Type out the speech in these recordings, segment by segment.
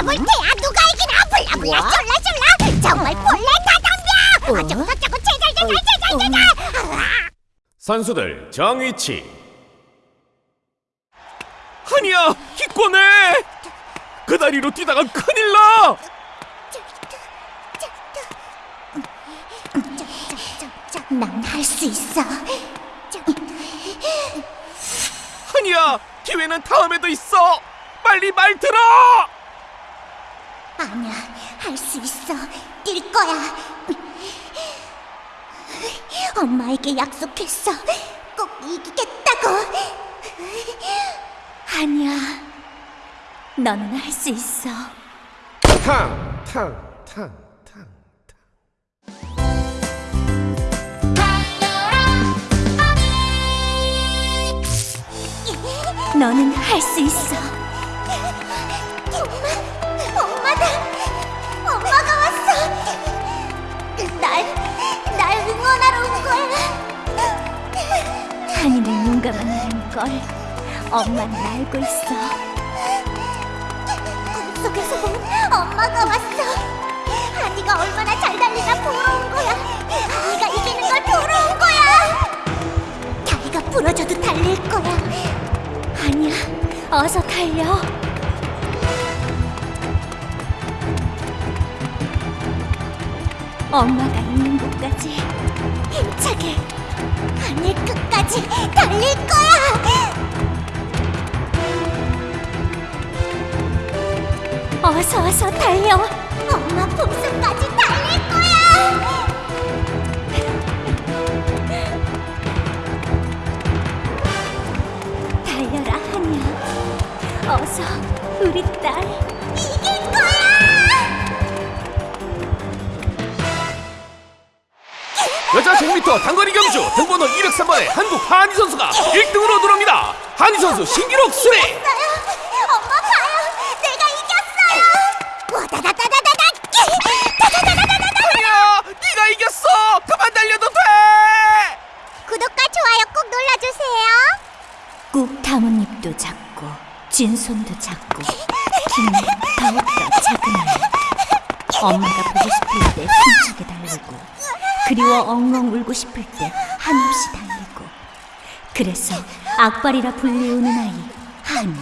해볼 테야 누가 이기나 불라불라 뭐? 쫄라쫄라. 정말 볼래 다 덤벼. 어? 어쩌고 저쩌고 제잘제잘제잘제잘 선수들 정위치. 한이야 기권해! 그 다리로 뛰다가 큰일 나! 난 할 수 있어. 한이야 기회는 다음에도 있어! 빨리 말 들어 아니야. 할 수 있어. 뛸 거야. 엄마에게 약속했어. 꼭 이기겠다고. 아니야. 너는 할 수 있어. 탕 탕탕탕탕. 너는 할 수 있어. 한이는 용감한 걸 엄마는 알고 있어. 꿈속에서 본 엄마가 왔어. 한이가 얼마나 잘 달리나 보러 온 거야. 한이가 이기는 걸 보러 온 거야. 다리가 부러져도 달릴 거야. 아니야, 어서 달려. 엄마가 있는 곳까지 힘차게 하늘 끝까지 달릴 거야. 어서 어서 달려. 엄마 품속까지 달릴 거야. 달려라 하냐 어서 우리 딸 이길 거야 100m 단거리 경주 등번호 203번의 한국 한희 선수가 1등으로 들어옵니다. 한희 선수 신기록 수리 엄마 봐요 내가 이겼어요 와다다다다다다 다다다다다다 한이야 네가 이겼어. 그만 달려도 돼. 구독과 좋아요 꼭 눌러주세요. 꾹 담은 입도 작고 쥔 손도 작고 힘이 더욱더 작은 아이 엄마가 보고 싶을 때 힘차게 달리고 그리워 엉엉 울고 싶을 때 한없이 달리고. 그래서 악발이라 불리우는 아이 한이.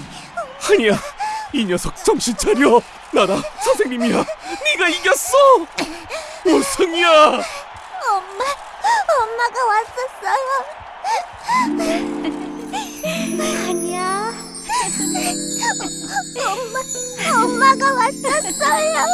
한이야 이 녀석 정신 차려. 나다 선생님이야. 네가 이겼어. 우승이야. 엄마 엄마가 왔었어요. 아니야. 엄마 엄마가 왔었어요